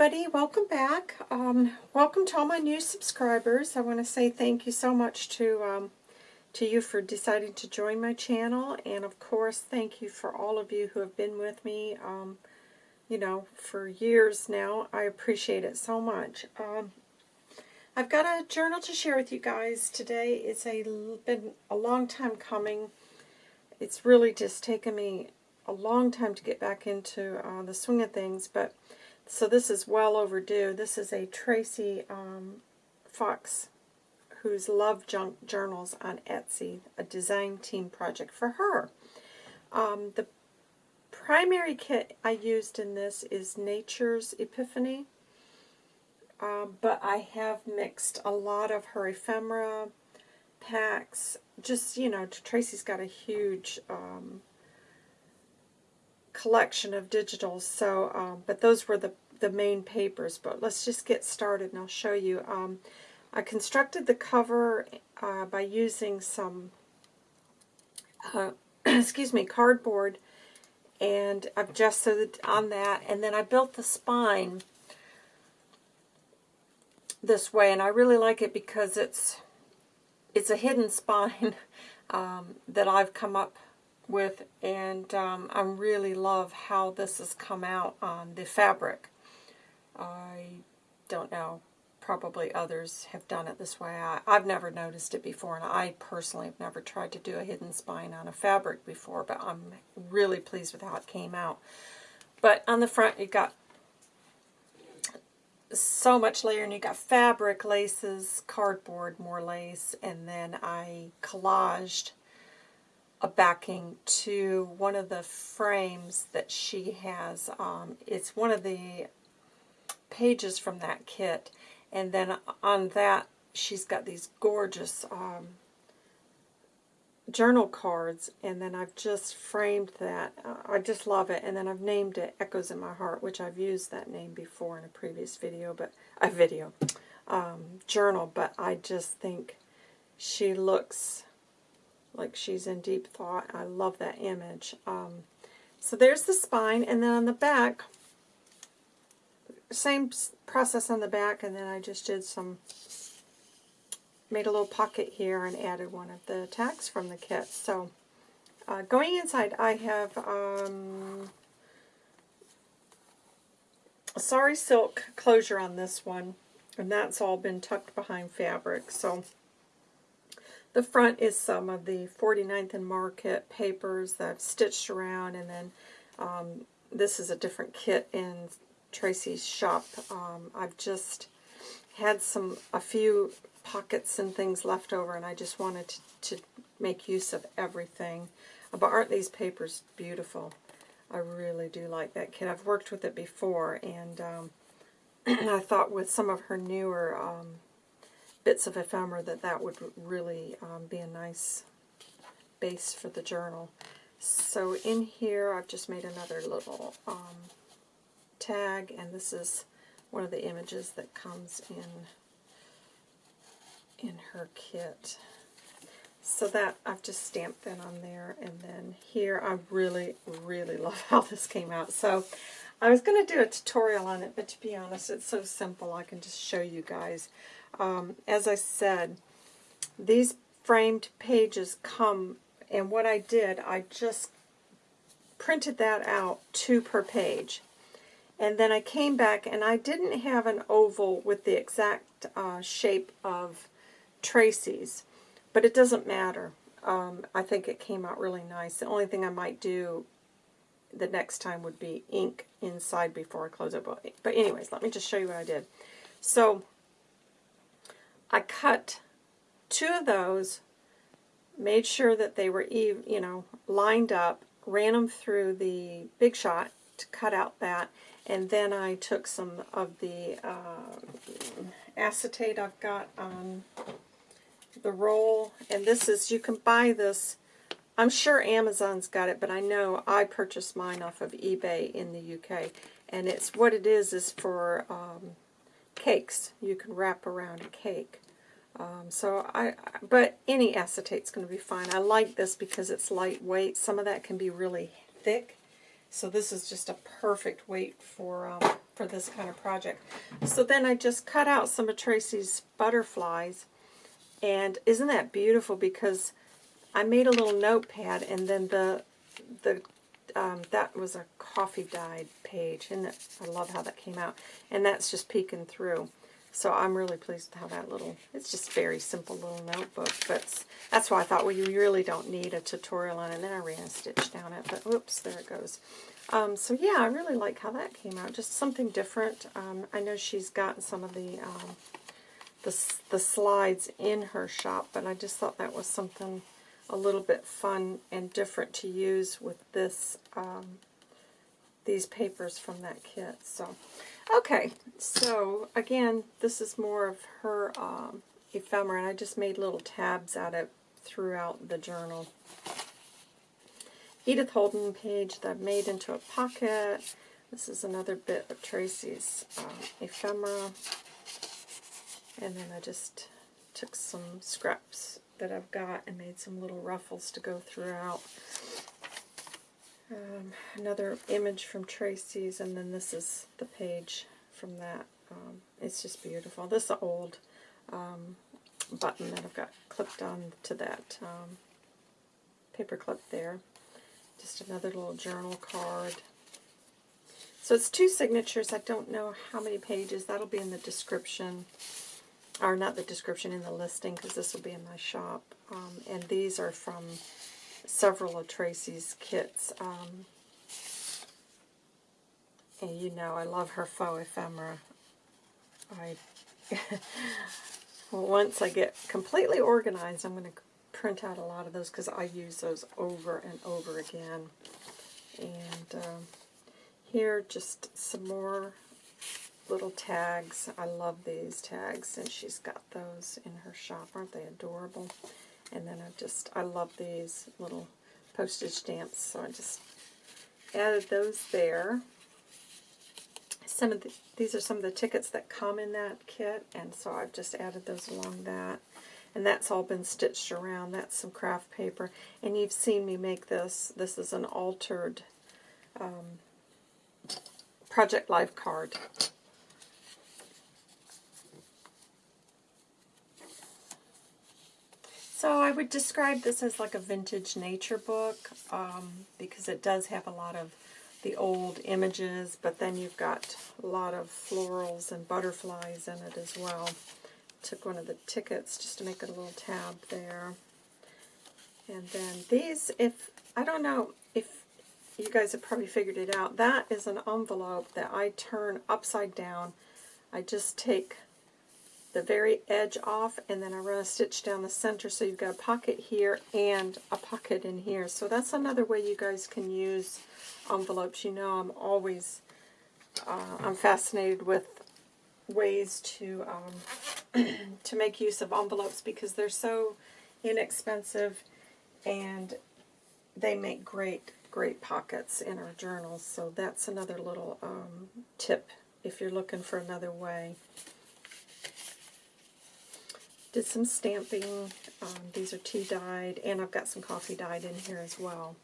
everybody, welcome back. Um, welcome to all my new subscribers. I want to say thank you so much to um, to you for deciding to join my channel, and of course, thank you for all of you who have been with me, um, you know, for years now. I appreciate it so much. Um, I've got a journal to share with you guys today. It's a been a long time coming. It's really just taken me a long time to get back into uh, the swing of things, but so this is well overdue. This is a Tracy um, Fox who's Love Junk Journals on Etsy, a design team project for her. Um, the primary kit I used in this is Nature's Epiphany, uh, but I have mixed a lot of her ephemera packs. Just, you know, Tracy's got a huge um, collection of digitals. So, um, but those were the the main papers. But let's just get started, and I'll show you. Um, I constructed the cover uh, by using some, uh, excuse me, cardboard, and I've just gessoed on that, and then I built the spine this way, and I really like it because it's it's a hidden spine um, that I've come up with, and um, I really love how this has come out on the fabric. I don't know, probably others have done it this way. I, have never noticed it before, and I personally have never tried to do a hidden spine on a fabric before, but I'm really pleased with how it came out. But on the front, you've got so much layering. You got fabric, laces, cardboard, more lace, and then I collaged a backing to one of the frames that she has. Um, it's one of the pages from that kit. And then on that, she's got these gorgeous um, journal cards. And then I've just framed that. I just love it. And then I've named it Echoes in My Heart, which I've used that name before in a previous video, but a video, um, journal. But I just think she looks like she's in deep thought. I love that image. Um, so there's the spine, and then on the back, same process on the back, and then I just did some, made a little pocket here and added one of the tags from the kit. So uh, going inside, I have um, a sari silk closure on this one, and that's all been tucked behind fabric. So the front is some of the 49th and Market papers that I've stitched around, and then um, this is a different kit in Tracy's shop. Um, I've just had some a few pockets and things left over, and I just wanted to, to make use of everything. But aren't these papers beautiful? I really do like that kit. I've worked with it before, and um, I thought with some of her newer um, bits of ephemera that that would really um, be a nice base for the journal. So in here I've just made another little um, tag and this is one of the images that comes in in her kit. So that, I've just stamped that on there. And then here, I really, really love how this came out. So I was going to do a tutorial on it, but to be honest, it's so simple. I can just show you guys. Um, as I said, these framed pages come, and what I did, I just printed that out, two per page. And then I came back, and I didn't have an oval with the exact uh, shape of Tracy's, but it doesn't matter. Um, I think it came out really nice. The only thing I might do the next time would be ink inside before I close it. But, anyways, let me just show you what I did. So I cut two of those, made sure that they were, even, you know, lined up, ran them through the Big Shot to cut out that, and then I took some of the uh, acetate I've got on the roll, and this is, you can buy this, I'm sure Amazon's got it, but I know I purchased mine off of eBay in the UK, and it's, what it is, is for um, cakes. You can wrap around a cake. Um, so I, but any acetate's going to be fine. I like this because it's lightweight. Some of that can be really thick. So this is just a perfect weight for um, for this kind of project. So then I just cut out some of Tracy's butterflies. And isn't that beautiful? Because I made a little notepad and then the the um, that was a coffee dyed page. And I love how that came out. And that's just peeking through. So I'm really pleased with how that little, it's just very simple little notebook. But that's why I thought, well, you really don't need a tutorial on it. And then I ran a stitch down it. But whoops, there it goes. Um, so yeah, I really like how that came out. Just something different. Um, I know she's gotten some of the, um, the, the slides in her shop. But I just thought that was something a little bit fun and different to use with this um, these papers from that kit. So Okay, so again, this is more of her um, ephemera, and I just made little tabs out of throughout the journal. Edith Holden page that I made into a pocket. This is another bit of Tracy's um, ephemera. And then I just took some scraps that I've got and made some little ruffles to go throughout. Um, another image from Tracy's, and then this is the page from that. Um, it's just beautiful. This is an old um, button that I've got clipped on to that um, paper clip there. Just another little journal card. So it's two signatures. I don't know how many pages. That'll be in the description. Or not the description, in the listing, because this will be in my shop. Um, and these are from several of Tracy's kits. Um, and you know, I love her faux ephemera. I once I get completely organized, I'm going to print out a lot of those because I use those over and over again. And um, here, just some more little tags. I love these tags, and she's got those in her shop. Aren't they adorable? And then I just, I love these little postage stamps, so I just added those there. Some of the, these are some of the tickets that come in that kit, and so I've just added those along that. And that's all been stitched around. That's some craft paper. And you've seen me make this. This is an altered um, Project Life card. So I would describe this as like a vintage nature book um, because it does have a lot of the old images, but then you've got a lot of florals and butterflies in it as well. Took one of the tickets just to make it a little tab there. And then these, if, I don't know if you guys have probably figured it out, that is an envelope that I turn upside down. I just take the very edge off and then I run a stitch down the center so you've got a pocket here and a pocket in here. So that's another way you guys can use envelopes. You know I'm always, uh, I'm fascinated with ways to um, to make use of envelopes because they're so inexpensive and they make great, great pockets in our journals. So that's another little um, tip if you're looking for another way. Did some stamping. Um, these are tea dyed, and I've got some coffee dyed in here as well.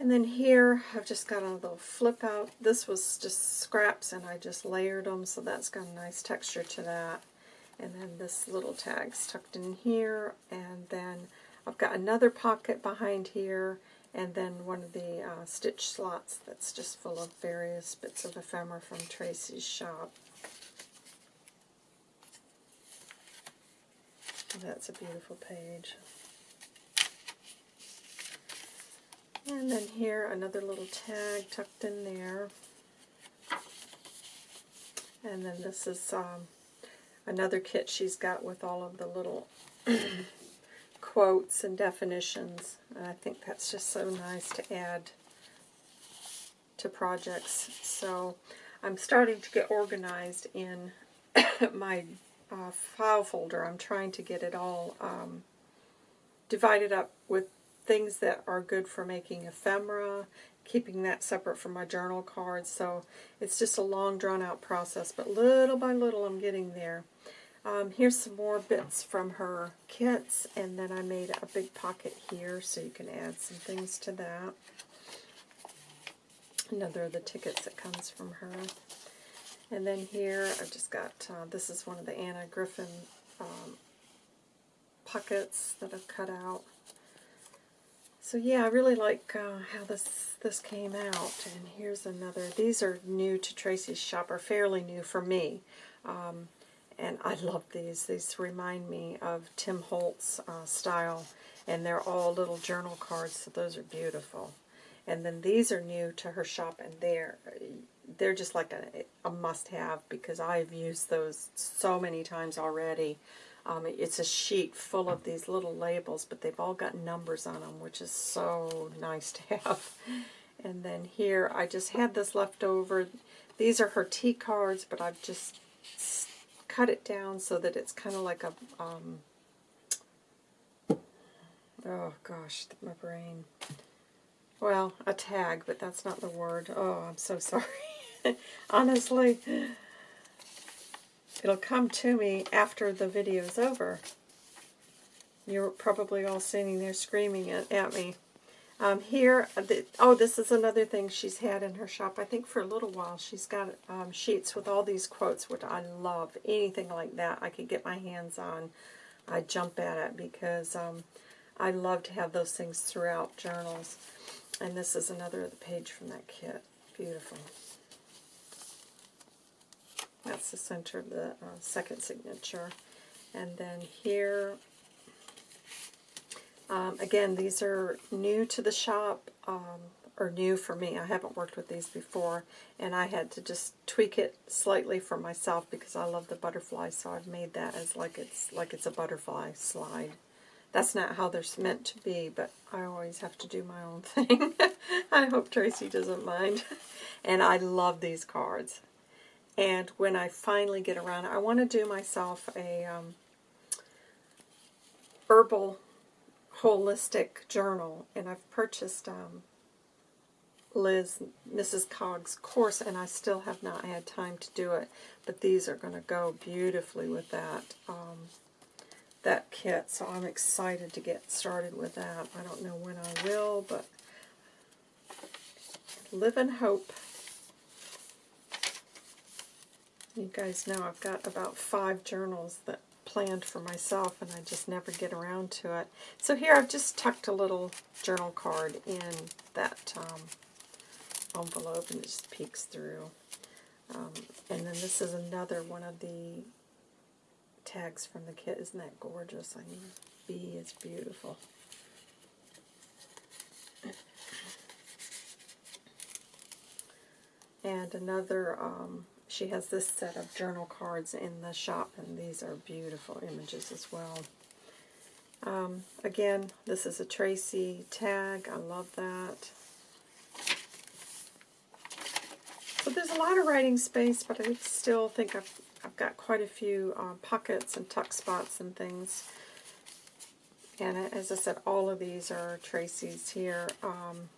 And then here, I've just got a little flip out. This was just scraps, and I just layered them, so that's got a nice texture to that. And then this little tag's tucked in here, and then I've got another pocket behind here, and then one of the uh, stitch slots that's just full of various bits of ephemera from Tracy's shop. That's a beautiful page. And then here, another little tag tucked in there. And then this is um, another kit she's got with all of the little quotes and definitions. And I think that's just so nice to add to projects. So I'm starting to get organized in my uh, file folder. I'm trying to get it all um, divided up with things that are good for making ephemera, keeping that separate from my journal cards. So it's just a long drawn out process, but little by little I'm getting there. Um, here's some more bits from her kits, and then I made a big pocket here so you can add some things to that. Another of the tickets that comes from her. And then here I've just got, uh, this is one of the Anna Griffin um, pockets that I've cut out. So yeah, I really like uh, how this this came out. And here's another. These are new to Tracy's shop, or fairly new for me. Um, and I love these. These remind me of Tim Holtz uh, style. And they're all little journal cards, so those are beautiful. And then these are new to her shop, and they're they're just like a, a must-have because I've used those so many times already. Um, it's a sheet full of these little labels, but they've all got numbers on them, which is so nice to have. And then here, I just had this left over. These are her tea cards, but I've just cut it down so that it's kind of like a, um, oh gosh, my brain. Well, a tag, but that's not the word. Oh, I'm so sorry. Honestly, it'll come to me after the video's over. You're probably all sitting there screaming at, at me. Um, here, the, oh, this is another thing she's had in her shop. I think for a little while she's got um, sheets with all these quotes, which I love. Anything like that I could get my hands on, I jump at it because um, I love to have those things throughout journals. And this is another page from that kit. Beautiful. That's the center of the uh, second signature. And then here, um, again, these are new to the shop, um, or new for me. I haven't worked with these before, and I had to just tweak it slightly for myself because I love the butterfly, so I've made that as like it's like it's a butterfly slide. That's not how they're meant to be, but I always have to do my own thing. I hope Tracy doesn't mind. And I love these cards. And when I finally get around, I want to do myself a um, herbal holistic journal. And I've purchased um, Liz, Mrs. Cog's course, and I still have not had time to do it. But these are going to go beautifully with that. Um, that kit, so I'm excited to get started with that. I don't know when I will, but live in hope. You guys know I've got about five journals that planned for myself, and I just never get around to it. So here I've just tucked a little journal card in that um, envelope, and it just peeks through. Um, and then this is another one of the tags from the kit. Isn't that gorgeous? I mean, B is beautiful. And another, um, she has this set of journal cards in the shop, and these are beautiful images as well. Um, again, this is a Tracy tag. I love that. So there's a lot of writing space, but I still think I've I've got quite a few uh, pockets and tuck spots and things. And as I said, all of these are Tracy's here. Um,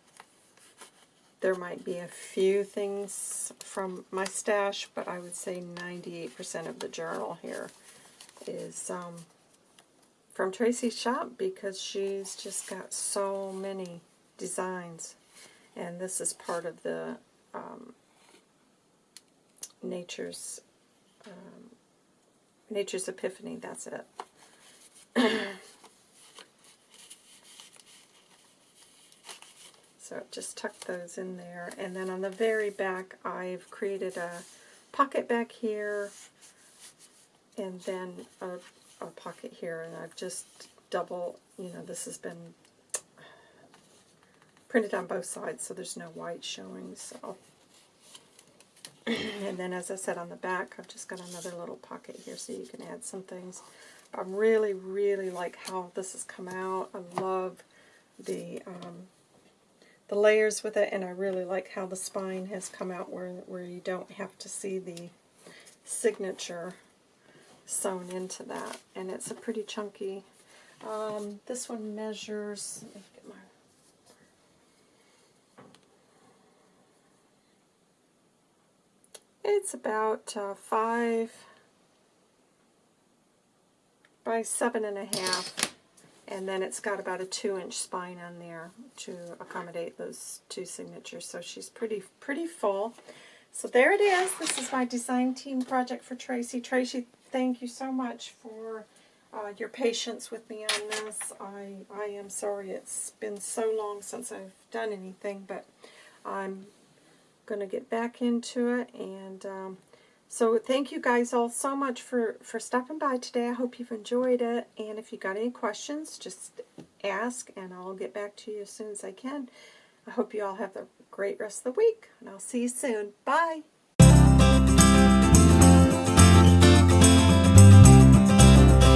there might be a few things from my stash, but I would say 98% of the journal here is um, from Tracy's shop because she's just got so many designs. And this is part of the um, Nature's um, Nature's Epiphany, that's it. so just tuck those in there. And then on the very back, I've created a pocket back here, and then a, a pocket here. And I've just double, you know, this has been printed on both sides, so there's no white showing. So and then as I said on the back, I've just got another little pocket here so you can add some things. I really, really like how this has come out. I love the um, the layers with it, and I really like how the spine has come out where, where you don't have to see the signature sewn into that. And it's a pretty chunky. Um, this one measures, It's about uh, five by seven and a half, and then it's got about a two inch spine on there to accommodate those two signatures. So she's pretty pretty full. So there it is. This is my design team project for Tracy. Tracy, thank you so much for uh, your patience with me on this. I, I am sorry it's been so long since I've done anything, but I'm going to get back into it. And um, so thank you guys all so much for, for stopping by today. I hope you've enjoyed it. And if you got any questions, just ask and I'll get back to you as soon as I can. I hope you all have a great rest of the week, and I'll see you soon. Bye!